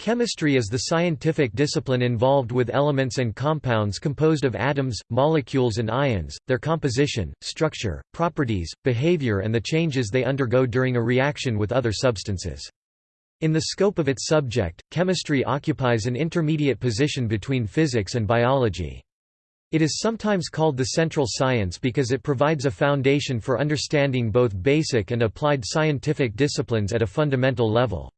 Chemistry is the scientific discipline involved with elements and compounds composed of atoms, molecules and ions, their composition, structure, properties, behavior and the changes they undergo during a reaction with other substances. In the scope of its subject, chemistry occupies an intermediate position between physics and biology. It is sometimes called the central science because it provides a foundation for understanding both basic and applied scientific disciplines at a fundamental level.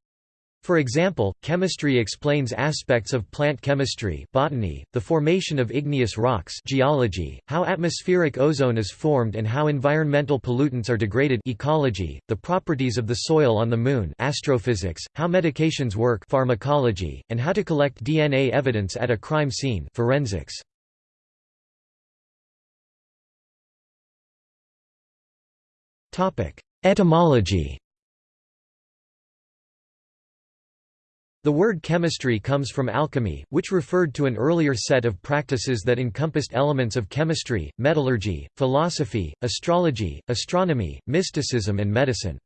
For example, chemistry explains aspects of plant chemistry botany, the formation of igneous rocks geology, how atmospheric ozone is formed and how environmental pollutants are degraded ecology, the properties of the soil on the Moon astrophysics, how medications work pharmacology, and how to collect DNA evidence at a crime scene forensics. Etymology The word chemistry comes from alchemy, which referred to an earlier set of practices that encompassed elements of chemistry, metallurgy, philosophy, astrology, astronomy, mysticism and medicine.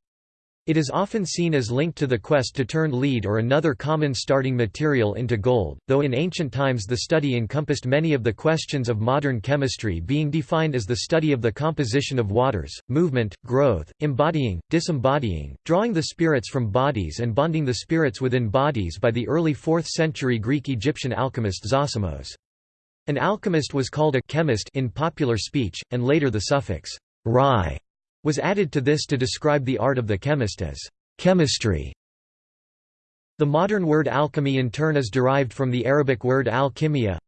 It is often seen as linked to the quest to turn lead or another common starting material into gold, though in ancient times the study encompassed many of the questions of modern chemistry being defined as the study of the composition of waters, movement, growth, embodying, disembodying, drawing the spirits from bodies and bonding the spirits within bodies by the early 4th century Greek-Egyptian alchemist Zosimos. An alchemist was called a chemist in popular speech, and later the suffix «rai» was added to this to describe the art of the chemist as chemistry. The modern word alchemy in turn is derived from the Arabic word al-kimia.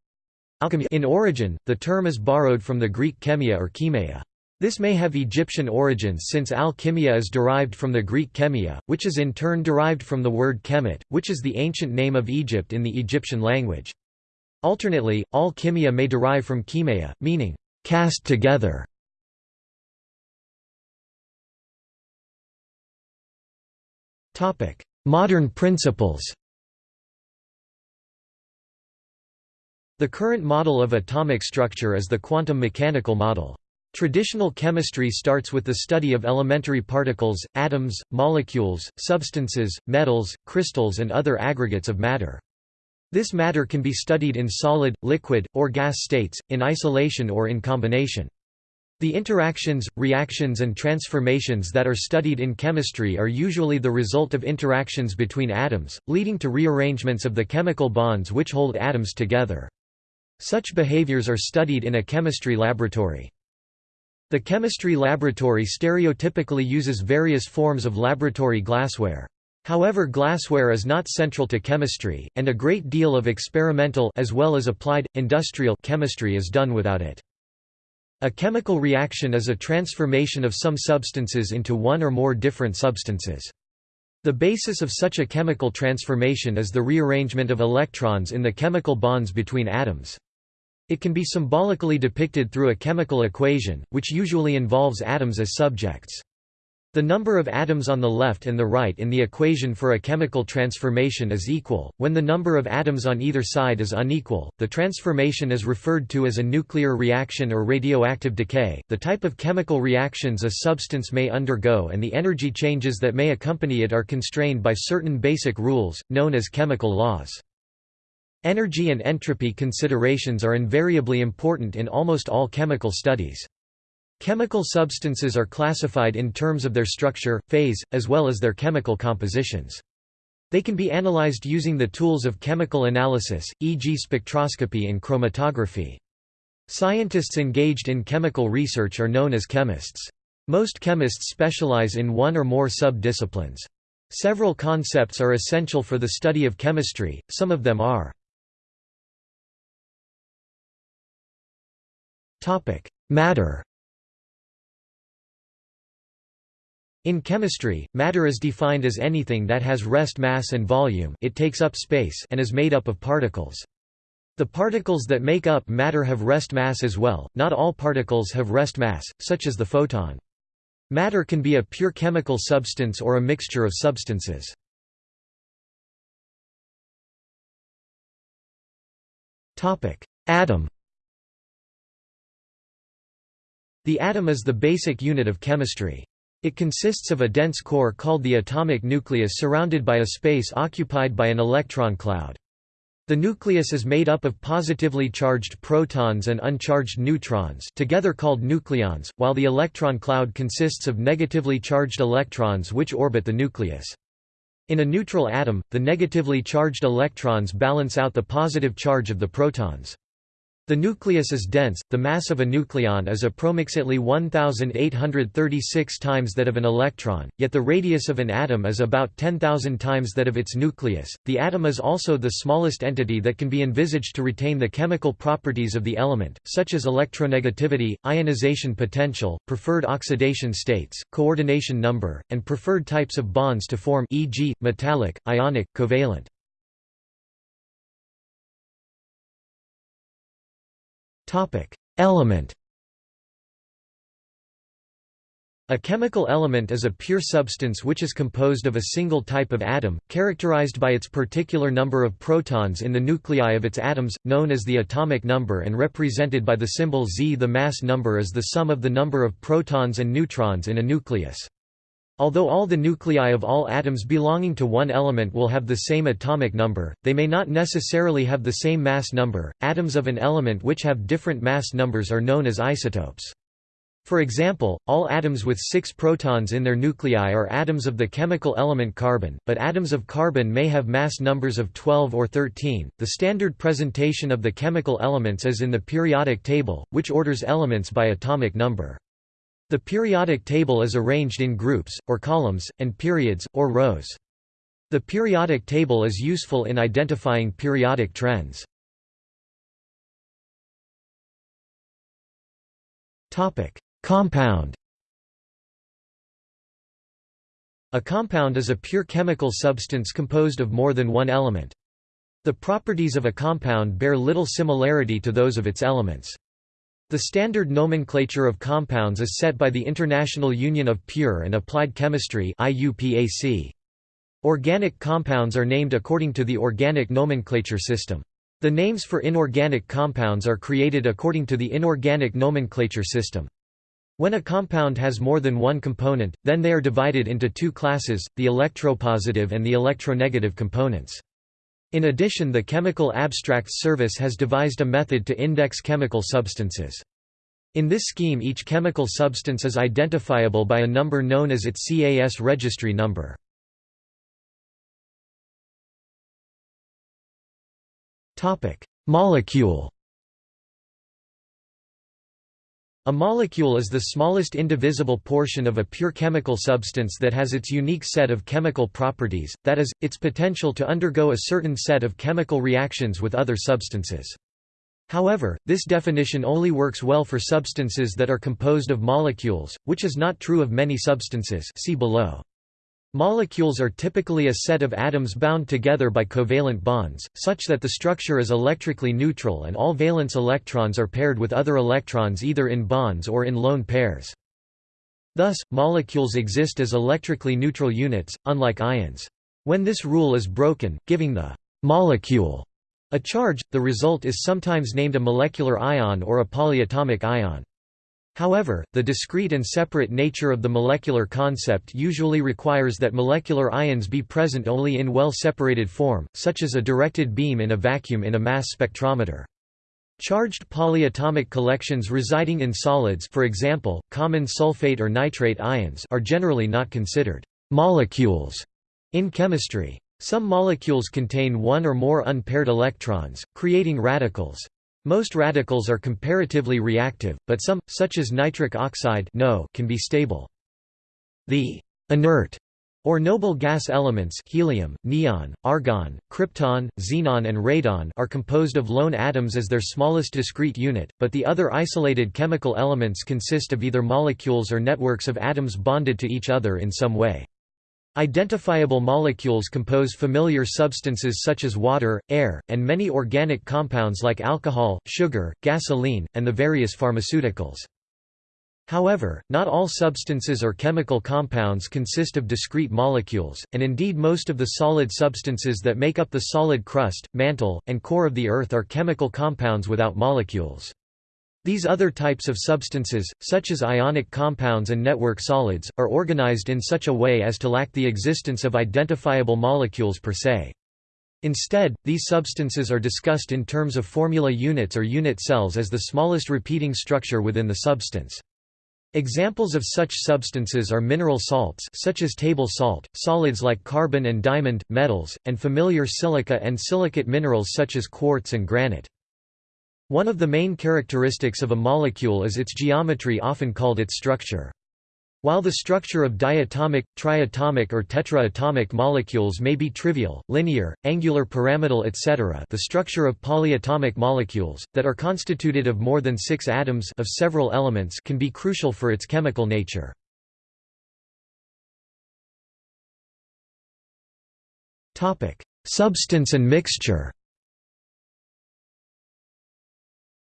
In origin, the term is borrowed from the Greek chemia or chemia. This may have Egyptian origins since al-kimia is derived from the Greek chemia, which is in turn derived from the word kemet, which is the ancient name of Egypt in the Egyptian language. Alternately, al-kimia may derive from chemia, meaning, cast together. Modern principles The current model of atomic structure is the quantum mechanical model. Traditional chemistry starts with the study of elementary particles, atoms, molecules, substances, metals, crystals and other aggregates of matter. This matter can be studied in solid, liquid, or gas states, in isolation or in combination. The interactions, reactions and transformations that are studied in chemistry are usually the result of interactions between atoms, leading to rearrangements of the chemical bonds which hold atoms together. Such behaviors are studied in a chemistry laboratory. The chemistry laboratory stereotypically uses various forms of laboratory glassware. However glassware is not central to chemistry, and a great deal of experimental as well as applied, industrial chemistry is done without it. A chemical reaction is a transformation of some substances into one or more different substances. The basis of such a chemical transformation is the rearrangement of electrons in the chemical bonds between atoms. It can be symbolically depicted through a chemical equation, which usually involves atoms as subjects. The number of atoms on the left and the right in the equation for a chemical transformation is equal. When the number of atoms on either side is unequal, the transformation is referred to as a nuclear reaction or radioactive decay. The type of chemical reactions a substance may undergo and the energy changes that may accompany it are constrained by certain basic rules, known as chemical laws. Energy and entropy considerations are invariably important in almost all chemical studies. Chemical substances are classified in terms of their structure, phase, as well as their chemical compositions. They can be analyzed using the tools of chemical analysis, e.g. spectroscopy and chromatography. Scientists engaged in chemical research are known as chemists. Most chemists specialize in one or more sub-disciplines. Several concepts are essential for the study of chemistry, some of them are Matter In chemistry, matter is defined as anything that has rest mass and volume it takes up space and is made up of particles. The particles that make up matter have rest mass as well, not all particles have rest mass, such as the photon. Matter can be a pure chemical substance or a mixture of substances. Atom The atom is the basic unit of chemistry. It consists of a dense core called the atomic nucleus surrounded by a space occupied by an electron cloud. The nucleus is made up of positively charged protons and uncharged neutrons together called nucleons, while the electron cloud consists of negatively charged electrons which orbit the nucleus. In a neutral atom, the negatively charged electrons balance out the positive charge of the protons. The nucleus is dense, the mass of a nucleon is approximately 1836 times that of an electron, yet the radius of an atom is about 10,000 times that of its nucleus. The atom is also the smallest entity that can be envisaged to retain the chemical properties of the element, such as electronegativity, ionization potential, preferred oxidation states, coordination number, and preferred types of bonds to form e.g., metallic, ionic, covalent. Element. A chemical element is a pure substance which is composed of a single type of atom, characterized by its particular number of protons in the nuclei of its atoms, known as the atomic number and represented by the symbol Z. The mass number is the sum of the number of protons and neutrons in a nucleus. Although all the nuclei of all atoms belonging to one element will have the same atomic number, they may not necessarily have the same mass number. Atoms of an element which have different mass numbers are known as isotopes. For example, all atoms with six protons in their nuclei are atoms of the chemical element carbon, but atoms of carbon may have mass numbers of 12 or 13. The standard presentation of the chemical elements is in the periodic table, which orders elements by atomic number. The periodic table is arranged in groups, or columns, and periods, or rows. The periodic table is useful in identifying periodic trends. Compound A compound is a pure chemical substance composed of more than one element. The properties of a compound bear little similarity to those of its elements. The standard nomenclature of compounds is set by the International Union of Pure and Applied Chemistry Organic compounds are named according to the organic nomenclature system. The names for inorganic compounds are created according to the inorganic nomenclature system. When a compound has more than one component, then they are divided into two classes, the electropositive and the electronegative components. In addition the Chemical Abstracts Service has devised a method to index chemical substances. In this scheme each chemical substance is identifiable by a number known as its CAS registry number. Molecule A molecule is the smallest indivisible portion of a pure chemical substance that has its unique set of chemical properties, that is, its potential to undergo a certain set of chemical reactions with other substances. However, this definition only works well for substances that are composed of molecules, which is not true of many substances see below. Molecules are typically a set of atoms bound together by covalent bonds, such that the structure is electrically neutral and all valence electrons are paired with other electrons either in bonds or in lone pairs. Thus, molecules exist as electrically neutral units, unlike ions. When this rule is broken, giving the molecule a charge, the result is sometimes named a molecular ion or a polyatomic ion. However, the discrete and separate nature of the molecular concept usually requires that molecular ions be present only in well-separated form, such as a directed beam in a vacuum in a mass spectrometer. Charged polyatomic collections residing in solids for example, common sulfate or nitrate ions are generally not considered «molecules» in chemistry. Some molecules contain one or more unpaired electrons, creating radicals. Most radicals are comparatively reactive, but some, such as nitric oxide can be stable. The inert or noble gas elements helium, neon, argon, krypton, xenon and radon are composed of lone atoms as their smallest discrete unit, but the other isolated chemical elements consist of either molecules or networks of atoms bonded to each other in some way. Identifiable molecules compose familiar substances such as water, air, and many organic compounds like alcohol, sugar, gasoline, and the various pharmaceuticals. However, not all substances or chemical compounds consist of discrete molecules, and indeed most of the solid substances that make up the solid crust, mantle, and core of the Earth are chemical compounds without molecules. These other types of substances, such as ionic compounds and network solids, are organized in such a way as to lack the existence of identifiable molecules per se. Instead, these substances are discussed in terms of formula units or unit cells as the smallest repeating structure within the substance. Examples of such substances are mineral salts such as table salt, solids like carbon and diamond, metals, and familiar silica and silicate minerals such as quartz and granite. One of the main characteristics of a molecule is its geometry often called its structure. While the structure of diatomic, triatomic or tetraatomic molecules may be trivial, linear, angular pyramidal etc. the structure of polyatomic molecules, that are constituted of more than six atoms of several elements can be crucial for its chemical nature. Substance and mixture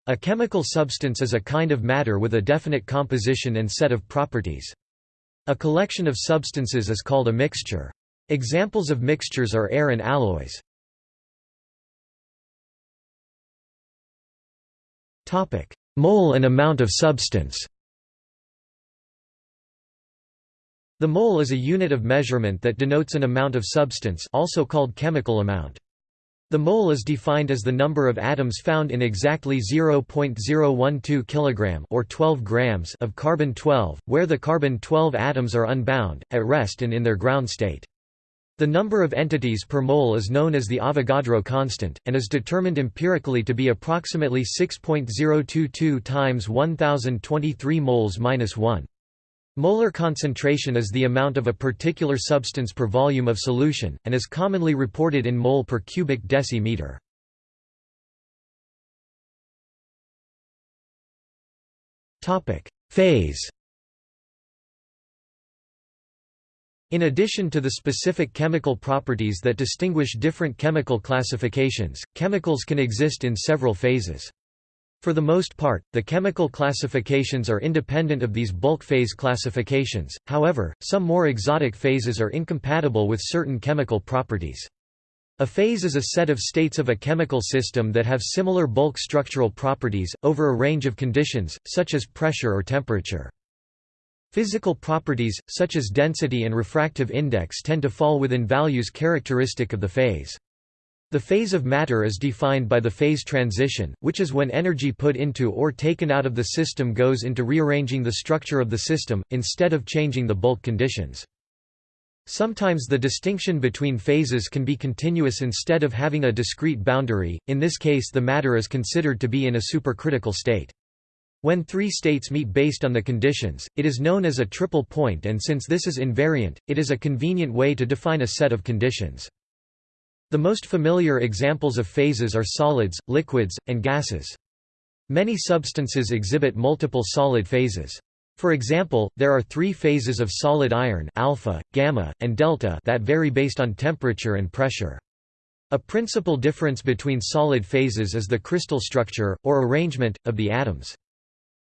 A chemical substance is a kind of matter with a definite composition and set of properties. A collection of substances is called a mixture. Examples of mixtures are air and alloys. Topic: Mole and amount of substance The mole is a unit of measurement that denotes an amount of substance also called chemical amount. The mole is defined as the number of atoms found in exactly 0.012 kg or 12 grams of carbon-12, where the carbon-12 atoms are unbound, at rest and in their ground state. The number of entities per mole is known as the Avogadro constant, and is determined empirically to be approximately 6.022 times 1023 moles minus 1. Molar concentration is the amount of a particular substance per volume of solution, and is commonly reported in mole per cubic decimeter. Phase In addition to the specific chemical properties that distinguish different chemical classifications, chemicals can exist in several phases. For the most part, the chemical classifications are independent of these bulk phase classifications, however, some more exotic phases are incompatible with certain chemical properties. A phase is a set of states of a chemical system that have similar bulk structural properties, over a range of conditions, such as pressure or temperature. Physical properties, such as density and refractive index tend to fall within values characteristic of the phase. The phase of matter is defined by the phase transition, which is when energy put into or taken out of the system goes into rearranging the structure of the system, instead of changing the bulk conditions. Sometimes the distinction between phases can be continuous instead of having a discrete boundary, in this case the matter is considered to be in a supercritical state. When three states meet based on the conditions, it is known as a triple point and since this is invariant, it is a convenient way to define a set of conditions. The most familiar examples of phases are solids, liquids, and gases. Many substances exhibit multiple solid phases. For example, there are three phases of solid iron alpha, gamma, and delta that vary based on temperature and pressure. A principal difference between solid phases is the crystal structure, or arrangement, of the atoms.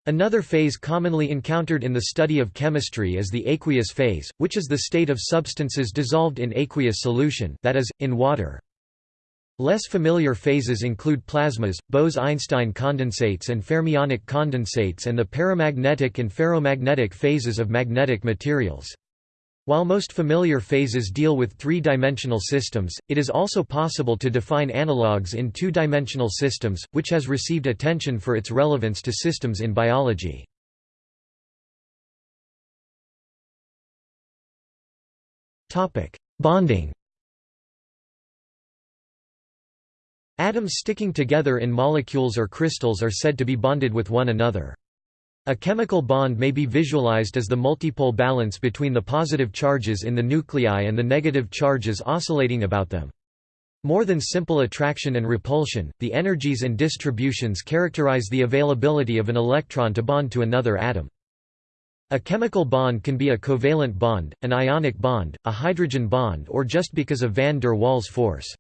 Another phase commonly encountered in the study of chemistry is the aqueous phase, which is the state of substances dissolved in aqueous solution that is, in water. Less familiar phases include plasmas, Bose–Einstein condensates and fermionic condensates and the paramagnetic and ferromagnetic phases of magnetic materials. While most familiar phases deal with three-dimensional systems, it is also possible to define analogues in two-dimensional systems, which has received attention for its relevance to systems in biology. Bonding Atoms sticking together in molecules or crystals are said to be bonded with one another. A chemical bond may be visualized as the multipole balance between the positive charges in the nuclei and the negative charges oscillating about them. More than simple attraction and repulsion, the energies and distributions characterize the availability of an electron to bond to another atom. A chemical bond can be a covalent bond, an ionic bond, a hydrogen bond or just because of van der Waals force.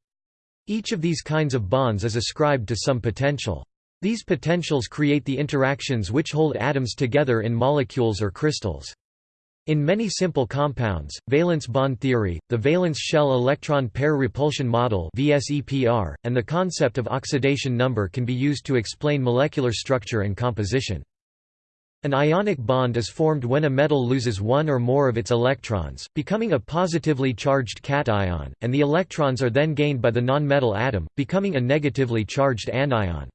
Each of these kinds of bonds is ascribed to some potential. These potentials create the interactions which hold atoms together in molecules or crystals. In many simple compounds, valence bond theory, the valence shell electron pair repulsion model (VSEPR), and the concept of oxidation number can be used to explain molecular structure and composition. An ionic bond is formed when a metal loses one or more of its electrons, becoming a positively charged cation, and the electrons are then gained by the nonmetal atom, becoming a negatively charged anion.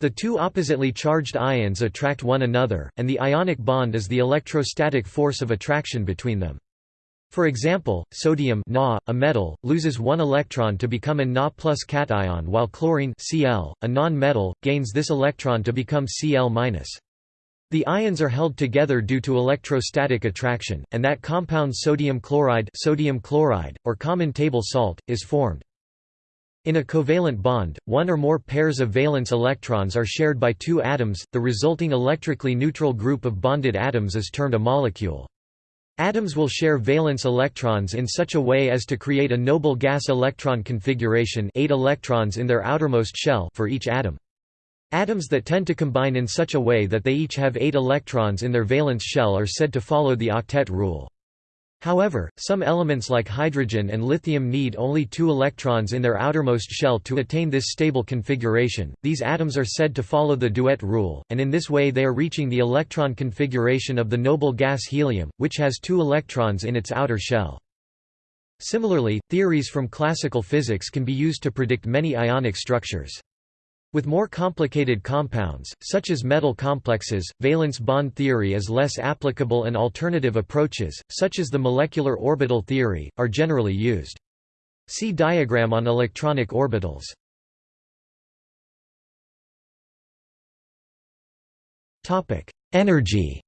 The two oppositely charged ions attract one another, and the ionic bond is the electrostatic force of attraction between them. For example, sodium Na, a metal, loses one electron to become a Na plus cation while chlorine Cl, a non-metal, gains this electron to become Cl-. The ions are held together due to electrostatic attraction, and that compound sodium chloride, sodium chloride or common table salt, is formed. In a covalent bond, one or more pairs of valence electrons are shared by two atoms, the resulting electrically neutral group of bonded atoms is termed a molecule. Atoms will share valence electrons in such a way as to create a noble gas electron configuration 8 electrons in their outermost shell for each atom. Atoms that tend to combine in such a way that they each have 8 electrons in their valence shell are said to follow the octet rule. However, some elements like hydrogen and lithium need only two electrons in their outermost shell to attain this stable configuration. These atoms are said to follow the duet rule, and in this way they are reaching the electron configuration of the noble gas helium, which has two electrons in its outer shell. Similarly, theories from classical physics can be used to predict many ionic structures. With more complicated compounds, such as metal complexes, valence bond theory is less applicable and alternative approaches, such as the molecular orbital theory, are generally used. See diagram on electronic orbitals. Energy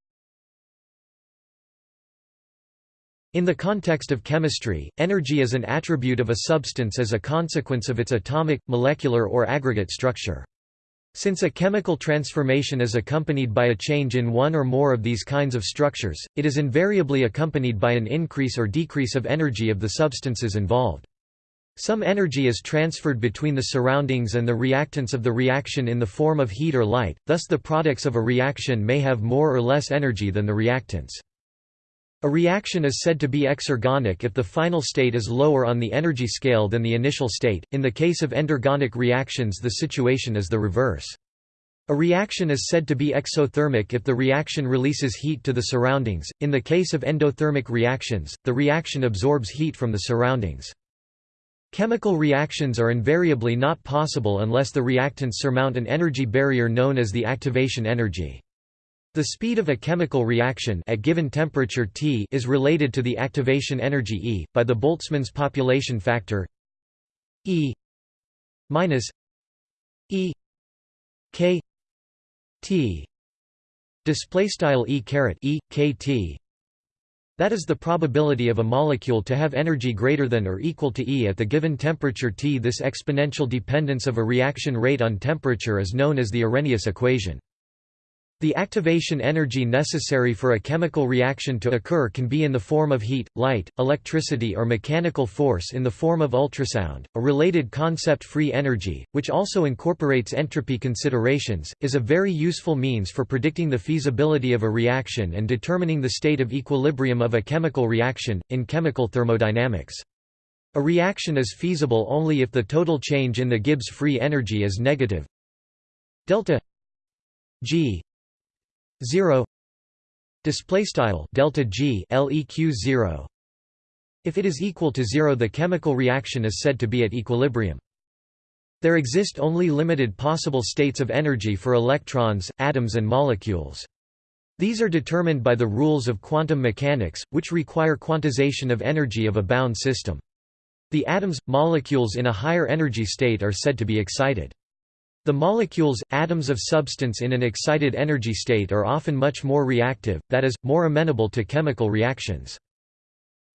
In the context of chemistry, energy is an attribute of a substance as a consequence of its atomic, molecular or aggregate structure. Since a chemical transformation is accompanied by a change in one or more of these kinds of structures, it is invariably accompanied by an increase or decrease of energy of the substances involved. Some energy is transferred between the surroundings and the reactants of the reaction in the form of heat or light, thus the products of a reaction may have more or less energy than the reactants. A reaction is said to be exergonic if the final state is lower on the energy scale than the initial state. In the case of endergonic reactions, the situation is the reverse. A reaction is said to be exothermic if the reaction releases heat to the surroundings. In the case of endothermic reactions, the reaction absorbs heat from the surroundings. Chemical reactions are invariably not possible unless the reactants surmount an energy barrier known as the activation energy. The speed of a chemical reaction at given temperature T is related to the activation energy E, by the Boltzmann's population factor E minus E K T display style E caret E K T that is the probability of a molecule to have energy greater than or equal to E at the given temperature T. This exponential dependence of a reaction rate on temperature is known as the Arrhenius equation. The activation energy necessary for a chemical reaction to occur can be in the form of heat, light, electricity or mechanical force in the form of ultrasound. A related concept free energy, which also incorporates entropy considerations, is a very useful means for predicting the feasibility of a reaction and determining the state of equilibrium of a chemical reaction, in chemical thermodynamics. A reaction is feasible only if the total change in the Gibbs free energy is negative delta G 0 display style delta g leq 0 if it is equal to 0 the chemical reaction is said to be at equilibrium. There exist only limited possible states of energy for electrons atoms and molecules. These are determined by the rules of quantum mechanics which require quantization of energy of a bound system. The atoms molecules in a higher energy state are said to be excited the molecules, atoms of substance in an excited energy state are often much more reactive, that is, more amenable to chemical reactions.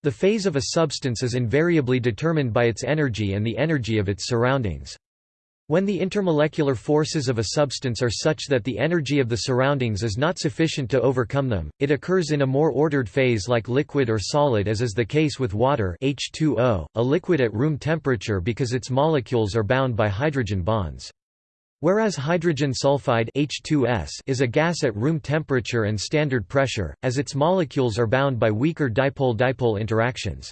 The phase of a substance is invariably determined by its energy and the energy of its surroundings. When the intermolecular forces of a substance are such that the energy of the surroundings is not sufficient to overcome them, it occurs in a more ordered phase like liquid or solid as is the case with water H2O, a liquid at room temperature because its molecules are bound by hydrogen bonds. Whereas hydrogen sulfide H2S is a gas at room temperature and standard pressure, as its molecules are bound by weaker dipole-dipole interactions.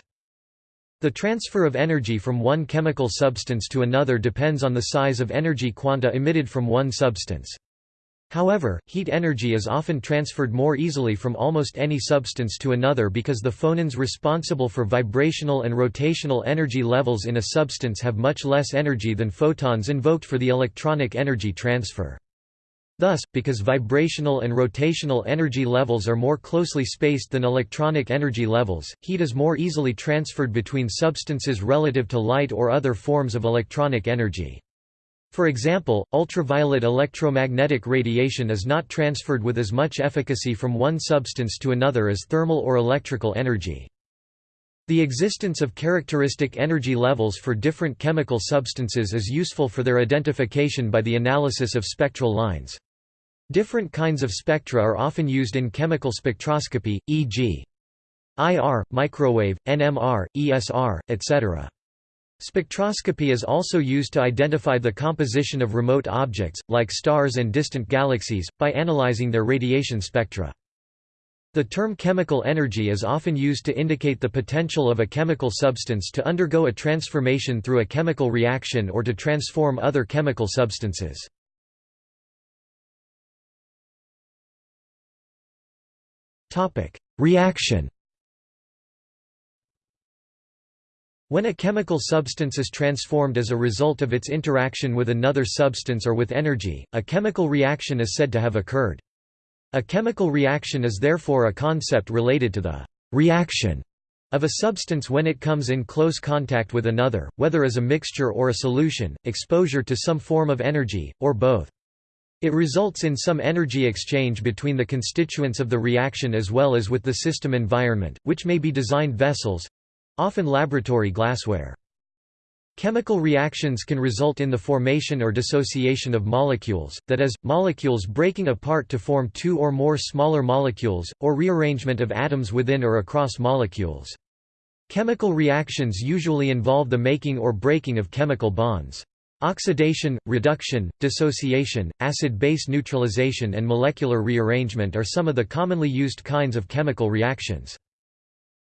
The transfer of energy from one chemical substance to another depends on the size of energy quanta emitted from one substance. However, heat energy is often transferred more easily from almost any substance to another because the phonons responsible for vibrational and rotational energy levels in a substance have much less energy than photons invoked for the electronic energy transfer. Thus, because vibrational and rotational energy levels are more closely spaced than electronic energy levels, heat is more easily transferred between substances relative to light or other forms of electronic energy. For example, ultraviolet electromagnetic radiation is not transferred with as much efficacy from one substance to another as thermal or electrical energy. The existence of characteristic energy levels for different chemical substances is useful for their identification by the analysis of spectral lines. Different kinds of spectra are often used in chemical spectroscopy, e.g. IR, microwave, NMR, ESR, etc. Spectroscopy is also used to identify the composition of remote objects, like stars and distant galaxies, by analyzing their radiation spectra. The term chemical energy is often used to indicate the potential of a chemical substance to undergo a transformation through a chemical reaction or to transform other chemical substances. Reaction When a chemical substance is transformed as a result of its interaction with another substance or with energy, a chemical reaction is said to have occurred. A chemical reaction is therefore a concept related to the reaction of a substance when it comes in close contact with another, whether as a mixture or a solution, exposure to some form of energy, or both. It results in some energy exchange between the constituents of the reaction as well as with the system environment, which may be designed vessels, often laboratory glassware. Chemical reactions can result in the formation or dissociation of molecules, that is, molecules breaking apart to form two or more smaller molecules, or rearrangement of atoms within or across molecules. Chemical reactions usually involve the making or breaking of chemical bonds. Oxidation, reduction, dissociation, acid-base neutralization and molecular rearrangement are some of the commonly used kinds of chemical reactions.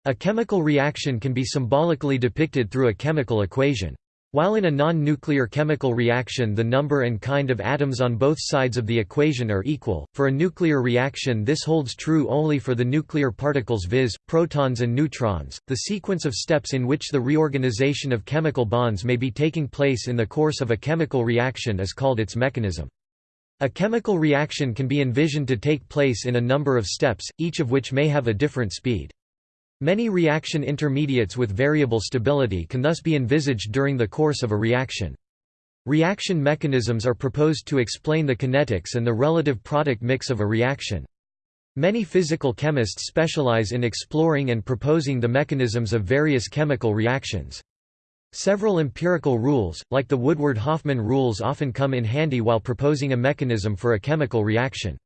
A chemical reaction can be symbolically depicted through a chemical equation. While in a non-nuclear chemical reaction the number and kind of atoms on both sides of the equation are equal, for a nuclear reaction this holds true only for the nuclear particles viz., protons and neutrons. The sequence of steps in which the reorganization of chemical bonds may be taking place in the course of a chemical reaction is called its mechanism. A chemical reaction can be envisioned to take place in a number of steps, each of which may have a different speed. Many reaction intermediates with variable stability can thus be envisaged during the course of a reaction. Reaction mechanisms are proposed to explain the kinetics and the relative product mix of a reaction. Many physical chemists specialize in exploring and proposing the mechanisms of various chemical reactions. Several empirical rules, like the Woodward-Hoffmann rules often come in handy while proposing a mechanism for a chemical reaction.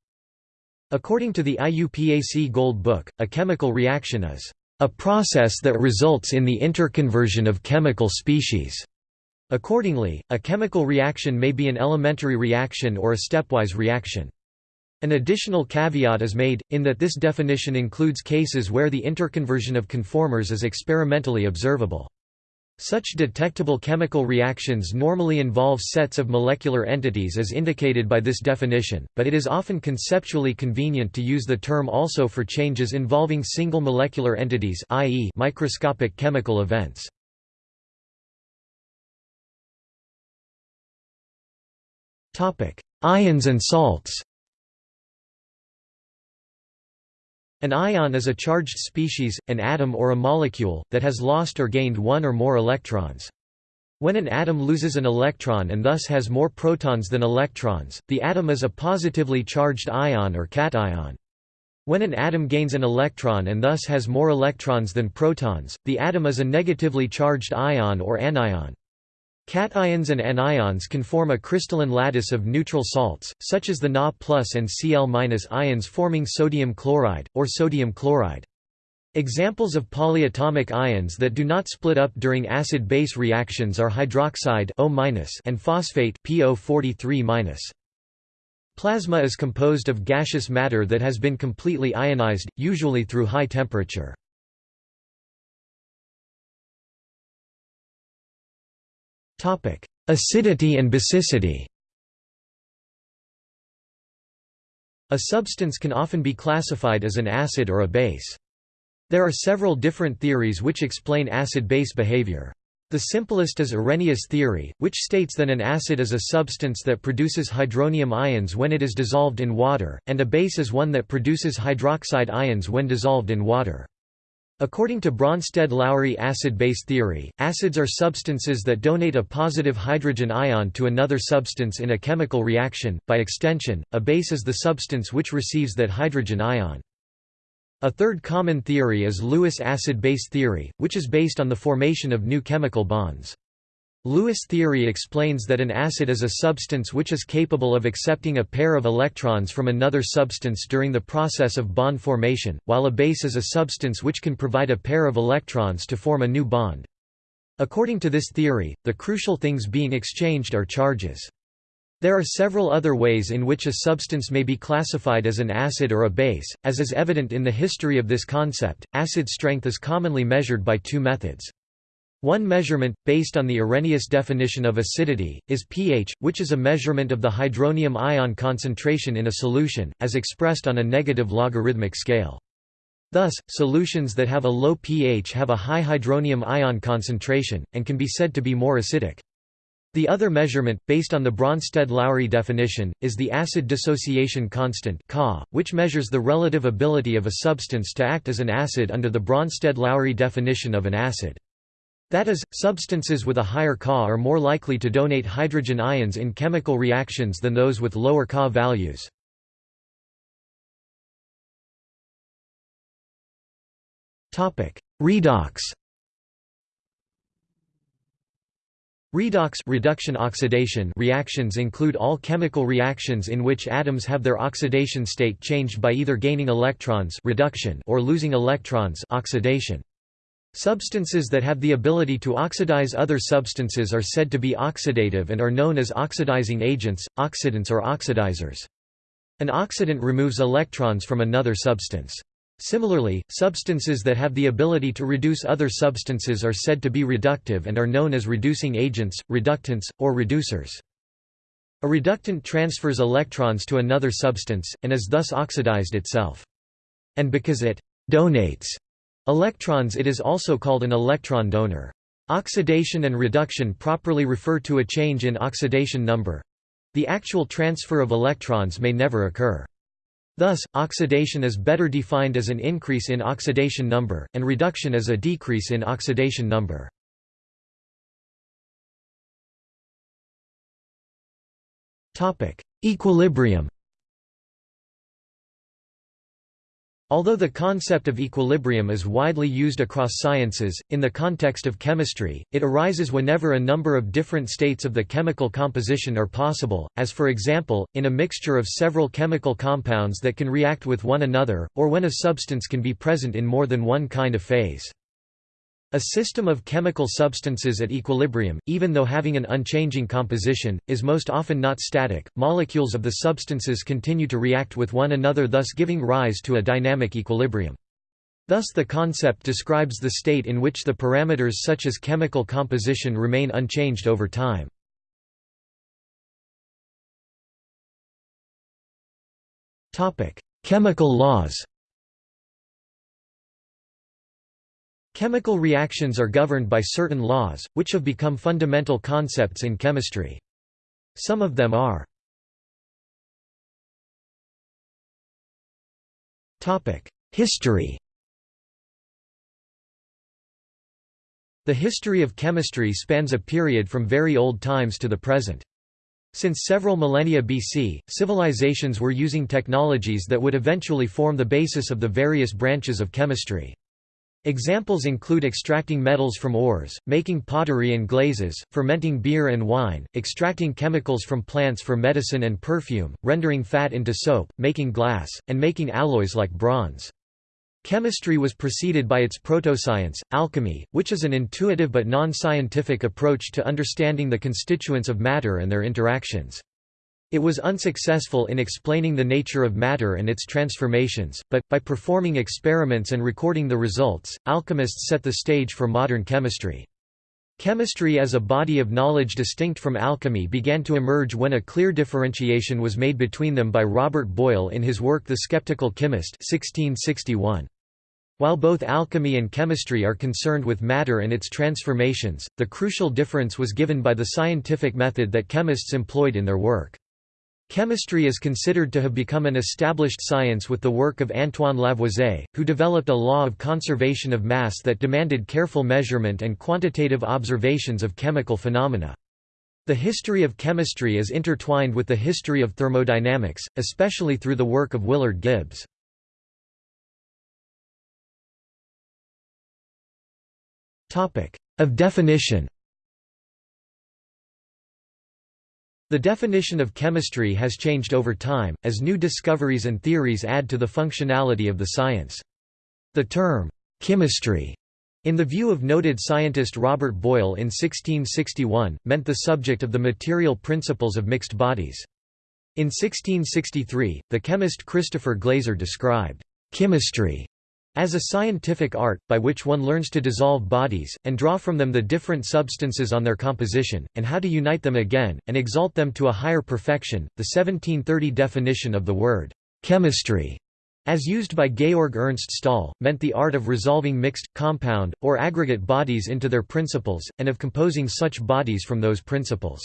According to the IUPAC Gold Book, a chemical reaction is a process that results in the interconversion of chemical species. Accordingly, a chemical reaction may be an elementary reaction or a stepwise reaction. An additional caveat is made, in that this definition includes cases where the interconversion of conformers is experimentally observable. Such detectable chemical reactions normally involve sets of molecular entities as indicated by this definition, but it is often conceptually convenient to use the term also for changes involving single molecular entities i.e. microscopic chemical events. Ions and salts An ion is a charged species, an atom or a molecule, that has lost or gained one or more electrons. When an atom loses an electron and thus has more protons than electrons, the atom is a positively charged ion or cation. When an atom gains an electron and thus has more electrons than protons, the atom is a negatively charged ion or anion. Cations and anions can form a crystalline lattice of neutral salts, such as the Na and Cl ions forming sodium chloride, or sodium chloride. Examples of polyatomic ions that do not split up during acid-base reactions are hydroxide O- and phosphate PO43-. Plasma is composed of gaseous matter that has been completely ionized, usually through high temperature. Acidity and basicity A substance can often be classified as an acid or a base. There are several different theories which explain acid-base behavior. The simplest is Arrhenius theory, which states that an acid is a substance that produces hydronium ions when it is dissolved in water, and a base is one that produces hydroxide ions when dissolved in water. According to Bronsted-Lowry acid-base theory, acids are substances that donate a positive hydrogen ion to another substance in a chemical reaction. By extension, a base is the substance which receives that hydrogen ion. A third common theory is Lewis acid-base theory, which is based on the formation of new chemical bonds. Lewis theory explains that an acid is a substance which is capable of accepting a pair of electrons from another substance during the process of bond formation, while a base is a substance which can provide a pair of electrons to form a new bond. According to this theory, the crucial things being exchanged are charges. There are several other ways in which a substance may be classified as an acid or a base, as is evident in the history of this concept. Acid strength is commonly measured by two methods. One measurement, based on the Arrhenius definition of acidity, is pH, which is a measurement of the hydronium ion concentration in a solution, as expressed on a negative logarithmic scale. Thus, solutions that have a low pH have a high hydronium ion concentration, and can be said to be more acidic. The other measurement, based on the Bronsted-Lowry definition, is the acid dissociation constant which measures the relative ability of a substance to act as an acid under the Bronsted-Lowry definition of an acid. That is, substances with a higher Ka are more likely to donate hydrogen ions in chemical reactions than those with lower Ka values. Redox Redox reduction oxidation reactions include all chemical reactions in which atoms have their oxidation state changed by either gaining electrons reduction or losing electrons oxidation. Substances that have the ability to oxidize other substances are said to be oxidative and are known as oxidizing agents, oxidants or oxidizers. An oxidant removes electrons from another substance. Similarly, substances that have the ability to reduce other substances are said to be reductive and are known as reducing agents, reductants, or reducers. A reductant transfers electrons to another substance, and is thus oxidized itself. And because it «donates» electrons it is also called an electron donor. Oxidation and reduction properly refer to a change in oxidation number. The actual transfer of electrons may never occur. Thus, oxidation is better defined as an increase in oxidation number, and reduction as a decrease in oxidation number. Equilibrium Although the concept of equilibrium is widely used across sciences, in the context of chemistry, it arises whenever a number of different states of the chemical composition are possible, as for example, in a mixture of several chemical compounds that can react with one another, or when a substance can be present in more than one kind of phase. A system of chemical substances at equilibrium, even though having an unchanging composition, is most often not static. Molecules of the substances continue to react with one another, thus giving rise to a dynamic equilibrium. Thus the concept describes the state in which the parameters such as chemical composition remain unchanged over time. Chemical laws Chemical reactions are governed by certain laws, which have become fundamental concepts in chemistry. Some of them are History The history of chemistry spans a period from very old times to the present. Since several millennia BC, civilizations were using technologies that would eventually form the basis of the various branches of chemistry. Examples include extracting metals from ores, making pottery and glazes, fermenting beer and wine, extracting chemicals from plants for medicine and perfume, rendering fat into soap, making glass, and making alloys like bronze. Chemistry was preceded by its proto-science, alchemy, which is an intuitive but non-scientific approach to understanding the constituents of matter and their interactions. It was unsuccessful in explaining the nature of matter and its transformations, but, by performing experiments and recording the results, alchemists set the stage for modern chemistry. Chemistry as a body of knowledge distinct from alchemy began to emerge when a clear differentiation was made between them by Robert Boyle in his work The Skeptical Chemist 1661. While both alchemy and chemistry are concerned with matter and its transformations, the crucial difference was given by the scientific method that chemists employed in their work. Chemistry is considered to have become an established science with the work of Antoine Lavoisier, who developed a law of conservation of mass that demanded careful measurement and quantitative observations of chemical phenomena. The history of chemistry is intertwined with the history of thermodynamics, especially through the work of Willard Gibbs. Of definition The definition of chemistry has changed over time, as new discoveries and theories add to the functionality of the science. The term, chemistry, in the view of noted scientist Robert Boyle in 1661, meant the subject of the material principles of mixed bodies. In 1663, the chemist Christopher Glaser described chemistry as a scientific art, by which one learns to dissolve bodies, and draw from them the different substances on their composition, and how to unite them again, and exalt them to a higher perfection, the 1730 definition of the word chemistry as used by Georg Ernst Stahl, meant the art of resolving mixed, compound, or aggregate bodies into their principles, and of composing such bodies from those principles.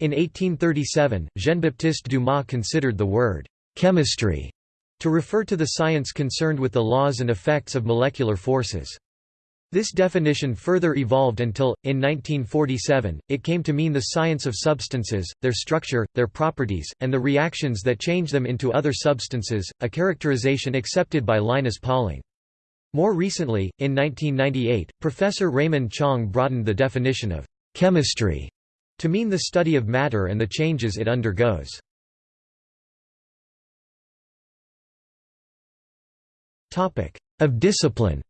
In 1837, Jean-Baptiste Dumas considered the word chemistry to refer to the science concerned with the laws and effects of molecular forces. This definition further evolved until, in 1947, it came to mean the science of substances, their structure, their properties, and the reactions that change them into other substances, a characterization accepted by Linus Pauling. More recently, in 1998, Professor Raymond Chang broadened the definition of chemistry to mean the study of matter and the changes it undergoes. Of discipline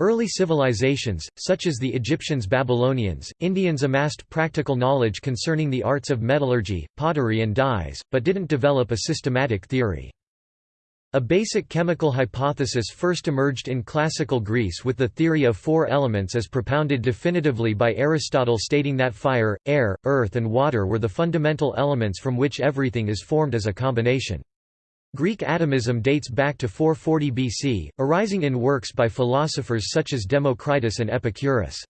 Early civilizations, such as the Egyptians Babylonians, Indians amassed practical knowledge concerning the arts of metallurgy, pottery and dyes, but didn't develop a systematic theory. A basic chemical hypothesis first emerged in classical Greece with the theory of four elements as propounded definitively by Aristotle stating that fire, air, earth and water were the fundamental elements from which everything is formed as a combination. Greek atomism dates back to 440 BC, arising in works by philosophers such as Democritus and Epicurus.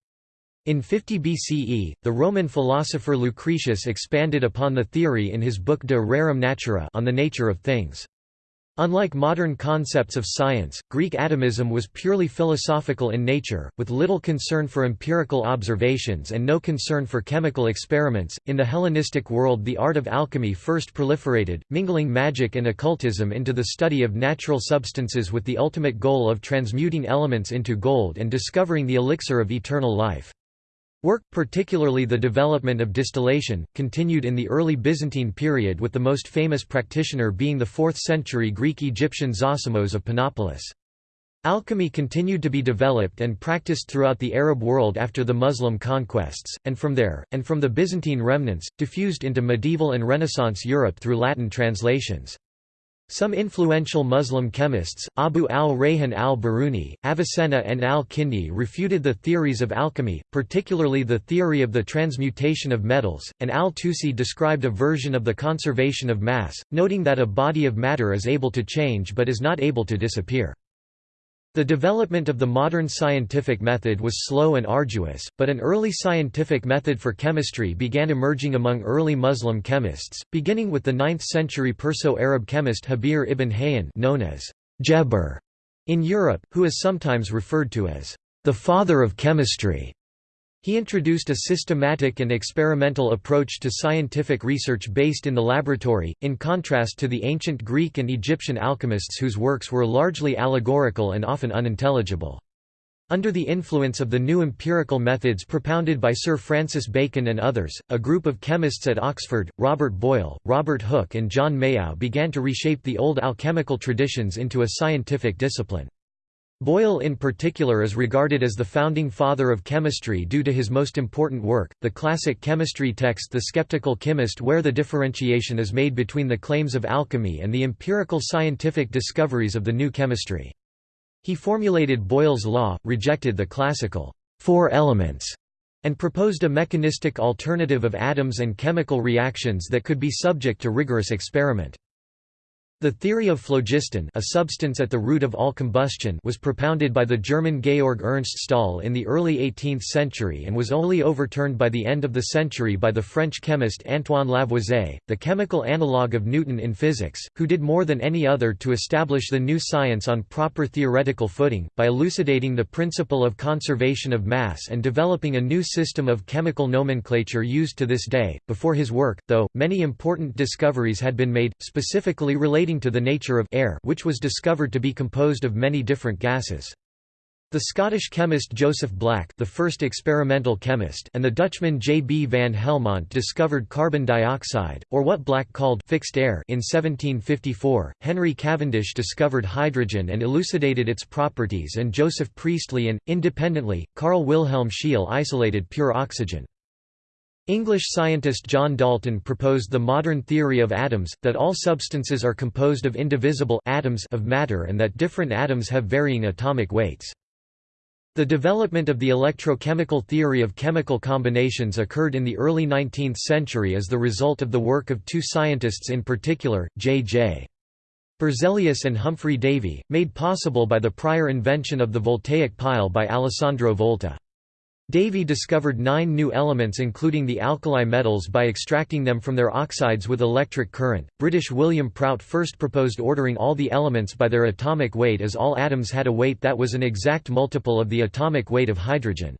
In 50 BCE, the Roman philosopher Lucretius expanded upon the theory in his book De Rerum Natura on the nature of things. Unlike modern concepts of science, Greek atomism was purely philosophical in nature, with little concern for empirical observations and no concern for chemical experiments. In the Hellenistic world, the art of alchemy first proliferated, mingling magic and occultism into the study of natural substances with the ultimate goal of transmuting elements into gold and discovering the elixir of eternal life. Work, particularly the development of distillation, continued in the early Byzantine period with the most famous practitioner being the 4th-century Greek-Egyptian Zosimos of Panopolis. Alchemy continued to be developed and practiced throughout the Arab world after the Muslim conquests, and from there, and from the Byzantine remnants, diffused into medieval and Renaissance Europe through Latin translations. Some influential Muslim chemists, Abu al-Rayhan al-Biruni, Avicenna and al-Kindi refuted the theories of alchemy, particularly the theory of the transmutation of metals, and al-Tusi described a version of the conservation of mass, noting that a body of matter is able to change but is not able to disappear. The development of the modern scientific method was slow and arduous, but an early scientific method for chemistry began emerging among early Muslim chemists, beginning with the 9th-century Perso-Arab chemist Jabir ibn Hayyan known as Geber in Europe, who is sometimes referred to as the father of chemistry. He introduced a systematic and experimental approach to scientific research based in the laboratory, in contrast to the ancient Greek and Egyptian alchemists whose works were largely allegorical and often unintelligible. Under the influence of the new empirical methods propounded by Sir Francis Bacon and others, a group of chemists at Oxford, Robert Boyle, Robert Hooke and John Mayow began to reshape the old alchemical traditions into a scientific discipline. Boyle in particular is regarded as the founding father of chemistry due to his most important work, the classic chemistry text The Skeptical Chemist where the differentiation is made between the claims of alchemy and the empirical scientific discoveries of the new chemistry. He formulated Boyle's law, rejected the classical four elements, and proposed a mechanistic alternative of atoms and chemical reactions that could be subject to rigorous experiment. The theory of phlogiston a substance at the root of all combustion was propounded by the German Georg Ernst Stahl in the early 18th century and was only overturned by the end of the century by the French chemist Antoine Lavoisier, the chemical analogue of Newton in physics, who did more than any other to establish the new science on proper theoretical footing, by elucidating the principle of conservation of mass and developing a new system of chemical nomenclature used to this day. Before his work, though, many important discoveries had been made, specifically related relating to the nature of air which was discovered to be composed of many different gases. The Scottish chemist Joseph Black the first experimental chemist and the Dutchman J. B. van Helmont discovered carbon dioxide, or what Black called fixed air in 1754, Henry Cavendish discovered hydrogen and elucidated its properties and Joseph Priestley and, independently, Carl Wilhelm Scheele isolated pure oxygen. English scientist John Dalton proposed the modern theory of atoms, that all substances are composed of indivisible atoms of matter and that different atoms have varying atomic weights. The development of the electrochemical theory of chemical combinations occurred in the early 19th century as the result of the work of two scientists in particular, J.J. Berzelius and Humphry Davy, made possible by the prior invention of the voltaic pile by Alessandro Volta. Davy discovered nine new elements including the alkali metals by extracting them from their oxides with electric current. British William Prout first proposed ordering all the elements by their atomic weight as all atoms had a weight that was an exact multiple of the atomic weight of hydrogen.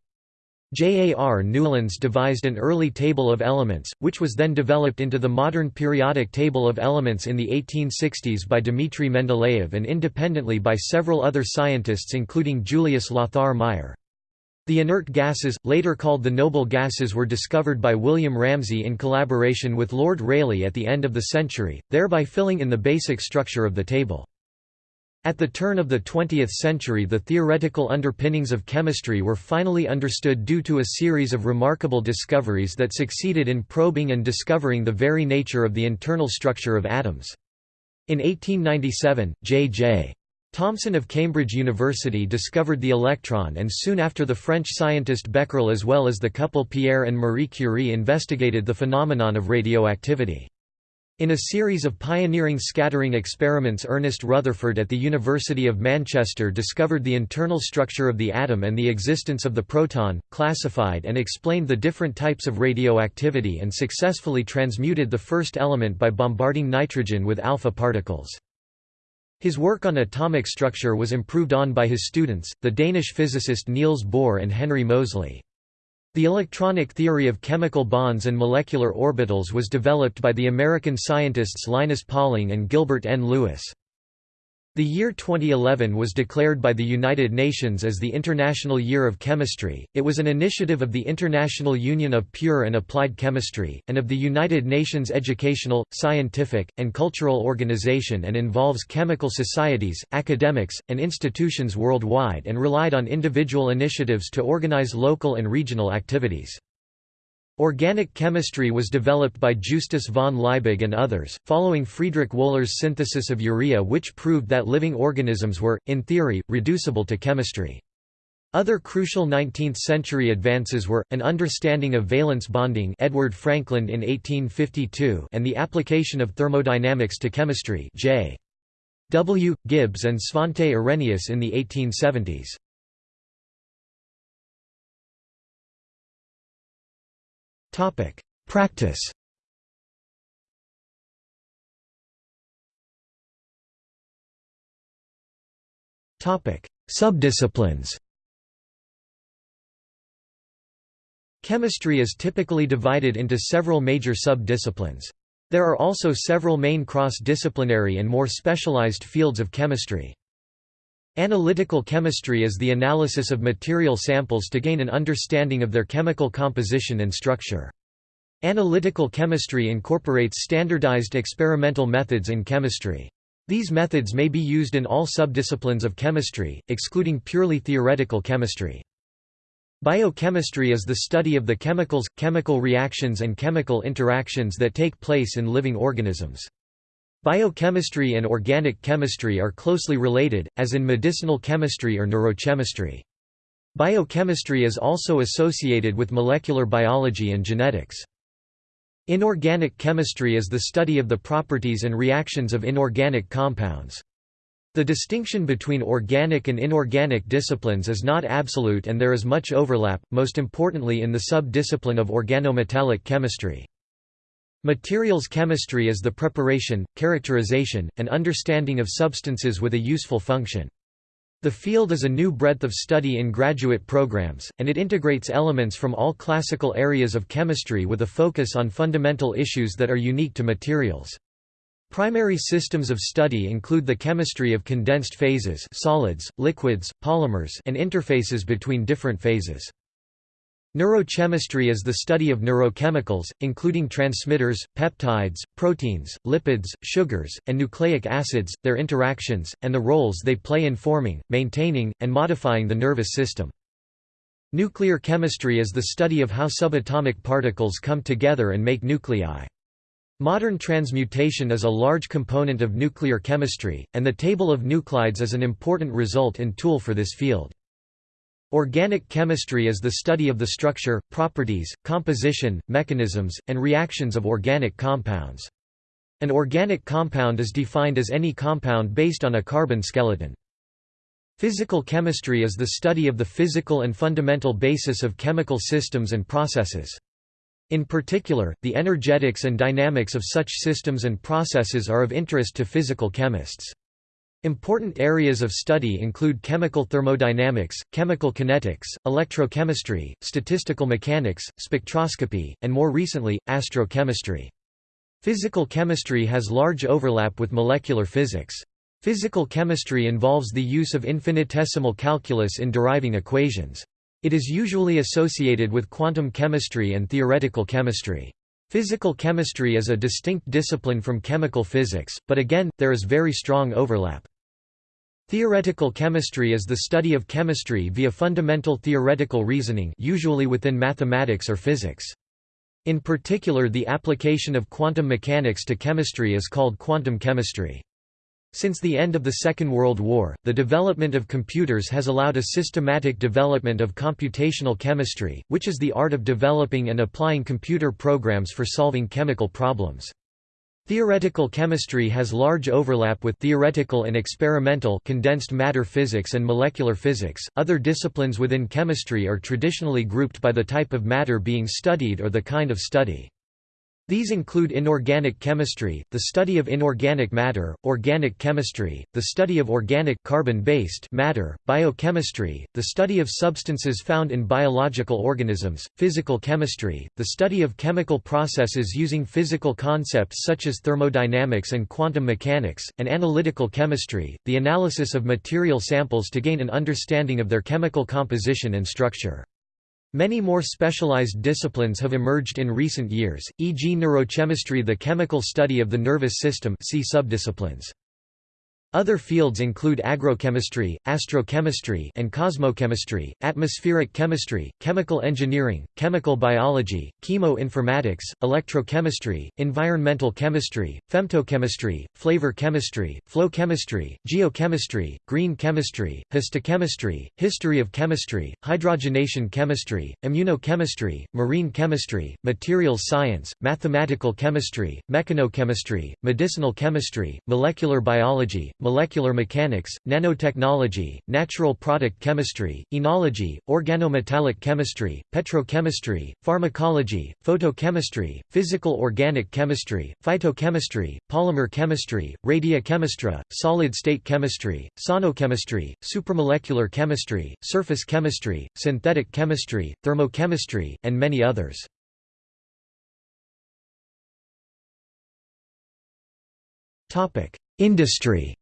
J. A. R. Newlands devised an early table of elements, which was then developed into the modern periodic table of elements in the 1860s by Dmitry Mendeleev and independently by several other scientists including Julius Lothar Meyer. The inert gases, later called the noble gases were discovered by William Ramsay in collaboration with Lord Rayleigh at the end of the century, thereby filling in the basic structure of the table. At the turn of the 20th century the theoretical underpinnings of chemistry were finally understood due to a series of remarkable discoveries that succeeded in probing and discovering the very nature of the internal structure of atoms. In 1897, J.J. Thomson of Cambridge University discovered the electron and soon after the French scientist Becquerel as well as the couple Pierre and Marie Curie investigated the phenomenon of radioactivity. In a series of pioneering scattering experiments Ernest Rutherford at the University of Manchester discovered the internal structure of the atom and the existence of the proton, classified and explained the different types of radioactivity and successfully transmuted the first element by bombarding nitrogen with alpha particles. His work on atomic structure was improved on by his students, the Danish physicist Niels Bohr and Henry Moseley. The electronic theory of chemical bonds and molecular orbitals was developed by the American scientists Linus Pauling and Gilbert N. Lewis. The year 2011 was declared by the United Nations as the International Year of Chemistry. It was an initiative of the International Union of Pure and Applied Chemistry, and of the United Nations Educational, Scientific, and Cultural Organization and involves chemical societies, academics, and institutions worldwide and relied on individual initiatives to organize local and regional activities. Organic chemistry was developed by Justus von Liebig and others, following Friedrich Wöhler's synthesis of urea which proved that living organisms were, in theory, reducible to chemistry. Other crucial 19th-century advances were, an understanding of valence bonding Edward Frankland in 1852 and the application of thermodynamics to chemistry J. W. Gibbs and Svante Arrhenius in the 1870s. Topic: Practice. Topic: Subdisciplines. Chemistry is typically divided into several major sub-disciplines. There are also several main cross-disciplinary and more specialized fields of chemistry. Analytical chemistry is the analysis of material samples to gain an understanding of their chemical composition and structure. Analytical chemistry incorporates standardized experimental methods in chemistry. These methods may be used in all subdisciplines of chemistry, excluding purely theoretical chemistry. Biochemistry is the study of the chemicals, chemical reactions and chemical interactions that take place in living organisms. Biochemistry and organic chemistry are closely related, as in medicinal chemistry or neurochemistry. Biochemistry is also associated with molecular biology and genetics. Inorganic chemistry is the study of the properties and reactions of inorganic compounds. The distinction between organic and inorganic disciplines is not absolute and there is much overlap, most importantly in the sub-discipline of organometallic chemistry. Materials chemistry is the preparation, characterization, and understanding of substances with a useful function. The field is a new breadth of study in graduate programs, and it integrates elements from all classical areas of chemistry with a focus on fundamental issues that are unique to materials. Primary systems of study include the chemistry of condensed phases solids, liquids, polymers and interfaces between different phases. Neurochemistry is the study of neurochemicals, including transmitters, peptides, proteins, lipids, sugars, and nucleic acids, their interactions, and the roles they play in forming, maintaining, and modifying the nervous system. Nuclear chemistry is the study of how subatomic particles come together and make nuclei. Modern transmutation is a large component of nuclear chemistry, and the table of nuclides is an important result and tool for this field. Organic chemistry is the study of the structure, properties, composition, mechanisms, and reactions of organic compounds. An organic compound is defined as any compound based on a carbon skeleton. Physical chemistry is the study of the physical and fundamental basis of chemical systems and processes. In particular, the energetics and dynamics of such systems and processes are of interest to physical chemists. Important areas of study include chemical thermodynamics, chemical kinetics, electrochemistry, statistical mechanics, spectroscopy, and more recently, astrochemistry. Physical chemistry has large overlap with molecular physics. Physical chemistry involves the use of infinitesimal calculus in deriving equations. It is usually associated with quantum chemistry and theoretical chemistry. Physical chemistry is a distinct discipline from chemical physics, but again, there is very strong overlap. Theoretical chemistry is the study of chemistry via fundamental theoretical reasoning usually within mathematics or physics. In particular the application of quantum mechanics to chemistry is called quantum chemistry. Since the end of the Second World War, the development of computers has allowed a systematic development of computational chemistry, which is the art of developing and applying computer programs for solving chemical problems. Theoretical chemistry has large overlap with theoretical and experimental condensed matter physics and molecular physics. Other disciplines within chemistry are traditionally grouped by the type of matter being studied or the kind of study. These include inorganic chemistry, the study of inorganic matter, organic chemistry, the study of organic carbon-based matter, biochemistry, the study of substances found in biological organisms, physical chemistry, the study of chemical processes using physical concepts such as thermodynamics and quantum mechanics, and analytical chemistry, the analysis of material samples to gain an understanding of their chemical composition and structure. Many more specialized disciplines have emerged in recent years, e.g. neurochemistry the chemical study of the nervous system see subdisciplines. Other fields include agrochemistry, astrochemistry and cosmochemistry, atmospheric chemistry, chemical engineering, chemical biology, chemoinformatics, electrochemistry, environmental chemistry, femtochemistry, flavor chemistry, flow chemistry, geochemistry, green chemistry, histochemistry, history of chemistry, hydrogenation chemistry, immunochemistry, marine chemistry, materials science, mathematical chemistry, mechanochemistry, medicinal chemistry, molecular biology, molecular mechanics, nanotechnology, natural product chemistry, enology, organometallic chemistry, petrochemistry, pharmacology, photochemistry, physical organic chemistry, phytochemistry, polymer chemistry, radiochemistry, solid-state chemistry, sonochemistry, supramolecular chemistry, surface chemistry, synthetic chemistry, thermochemistry, and many others. Industry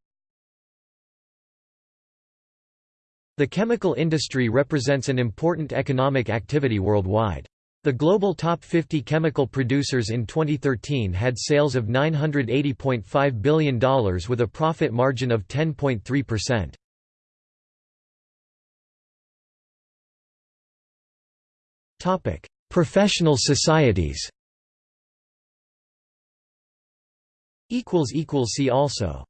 The chemical industry represents an important economic activity worldwide. The global top 50 chemical producers in 2013 had sales of $980.5 billion with a profit margin of 10.3%. Topic: Professional societies. Equals equals see also.